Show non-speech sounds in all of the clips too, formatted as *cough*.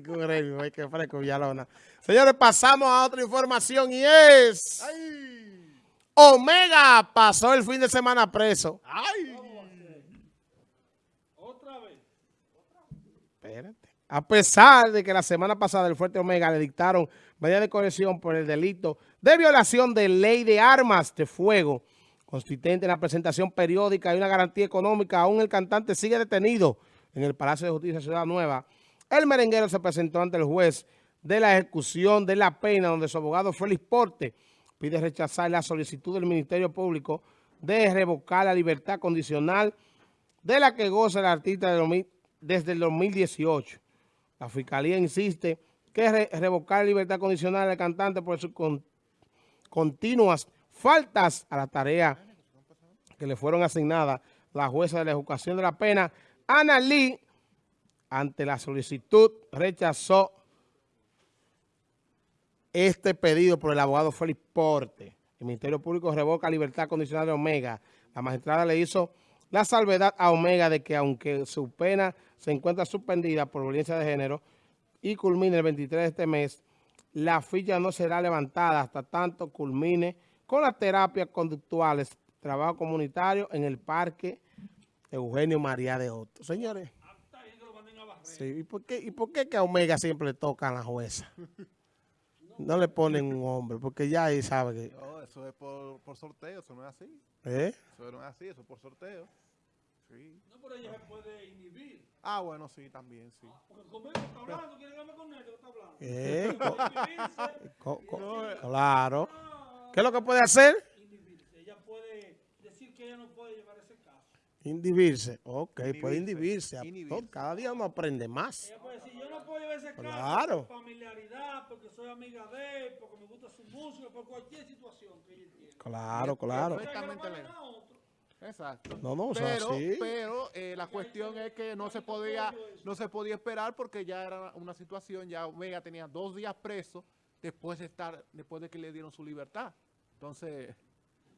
que fresco, Villalona. Señores, pasamos a otra información y es... Omega pasó el fin de semana preso. ¡Ay! Otra vez. Espérate. A pesar de que la semana pasada el Fuerte Omega le dictaron medida de corrección por el delito de violación de ley de armas de fuego, consistente en la presentación periódica y una garantía económica, aún el cantante sigue detenido en el Palacio de Justicia de Ciudad Nueva. El merenguero se presentó ante el juez de la ejecución de la pena, donde su abogado Félix Porte pide rechazar la solicitud del Ministerio Público de revocar la libertad condicional de la que goza el artista desde el 2018. La Fiscalía insiste que revocar la libertad condicional del cantante por sus continuas faltas a la tarea que le fueron asignadas la jueza de la ejecución de la pena, Ana Lee, ante la solicitud, rechazó este pedido por el abogado Félix Porte. El Ministerio Público revoca libertad condicional de Omega. La magistrada le hizo la salvedad a Omega de que aunque su pena se encuentra suspendida por violencia de género y culmine el 23 de este mes, la ficha no será levantada hasta tanto culmine con las terapias conductuales, trabajo comunitario en el Parque Eugenio María de Otto. Señores, sí, ¿y, por qué, ¿y por qué que a Omega siempre le toca a la jueza? *laughs* No le ponen un hombre, porque ya ahí sabe que... No, eso es por, por sorteo, eso no es así. ¿Eh? Eso no es así, eso es por sorteo. Sí. No, pero ella se puede inhibir. Ah, bueno, sí, también, sí. Ah, porque conmigo está hablando, quiere hablar con él, está hablando. *laughs* ¿Eh? Eh. claro. ah, ¿Qué es lo que puede hacer? inhibirse. Ella puede decir que ella no puede llevar ese caso. Indibirse. Ok, puede Inhibirse, inhibirse. Cada día uno aprende más. Ella puede decir, yo no puedo llevar ese caso Claro. por familiaridad, porque soy amiga de él, porque me gusta su música, por cualquier situación que ella entienda. Claro, claro. Perfectamente legal. Exacto. No, no, o sea, pero, sí. pero eh, la cuestión es que no se podía no se podía esperar porque ya era una situación, ya Omega tenía dos días preso después de estar, después de que le dieron su libertad. Entonces,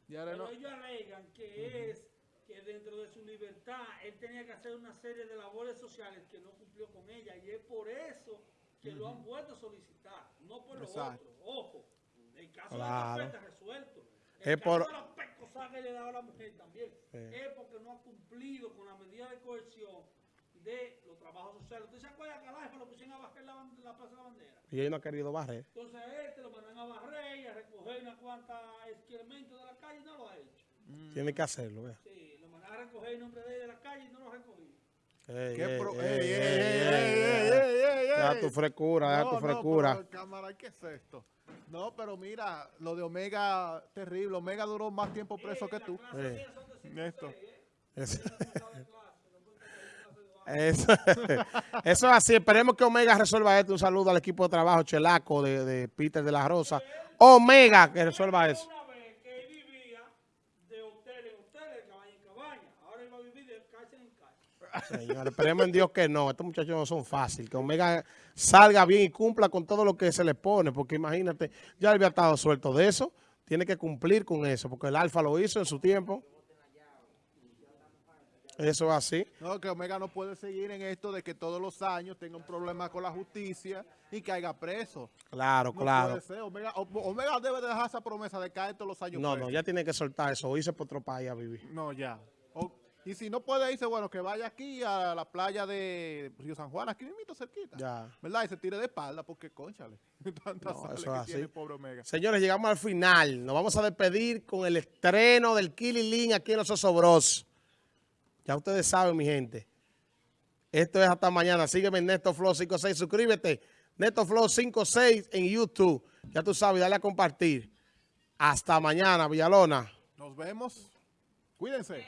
ya era Pero no, ellos alegan que es que dentro de su libertad él tenía que hacer una serie de labores sociales que no cumplió con ella y es por eso que lo han vuelto a solicitar, no por lo Exacto. otro. Ojo, el caso Claro. de la está resuelto. Es El caso por- de la pescosa que le daba a la mujer también Sí. es porque no ha cumplido con la medida de coerción de los trabajos sociales. ¿Usted se acuerda que a lo pusieron a bajar la, la Plaza de la Bandera? Y él no ha querido barrer. Entonces a este lo mandan a barrer y a recoger una cuanta excremento de la calle y no lo ha hecho. Tiene que hacerlo, vea. Sí, lo recoger el nombre de él de la calle y no lo recogí. Ey, ¿Qué pro... ey, da tu frescura, no, da tu frecura. No, cámara, ¿qué es esto? No, pero mira, lo de Omega, terrible. Omega duró más tiempo preso que tú. Esto. Eso. Es así. Esperemos que Omega resuelva esto. Un saludo al equipo de trabajo Chelaco de, de Peter de la Rosa. Omega que resuelva eso. Señores, esperemos en Dios que no. Estos muchachos no son fáciles. Que Omega salga bien y cumpla con todo lo que se le pone. Porque imagínate, ya había estado suelto de eso. Tiene que cumplir con eso. Porque el Alfa lo hizo en su tiempo. Eso es así. No, que Omega no puede seguir en esto de que todos los años tenga un problema con la justicia y caiga preso. Claro, No claro. puede ser. Omega, Omega debe de dejar esa promesa de caer todos los años No, preso. no, ya tiene que soltar eso. O irse por otro país a vivir. No, ya. Y si no puede irse, bueno, que vaya aquí a la playa de Río San Juan, aquí mismo cerquita. Ya. ¿Verdad? Y se tire de espalda porque, conchale, *laughs* tanta No, eso que así. tiene el pobre Omega. Señores, llegamos al final. Nos vamos a despedir con el estreno del Killing aquí en Los Osobros. Ya ustedes saben, mi gente. Esto es hasta mañana. Sígueme en Neto Flow 56. Suscríbete. Neto Flow 56 en YouTube. Ya tú sabes, dale a compartir. Hasta mañana, Villalona. Nos vemos. Cuídense.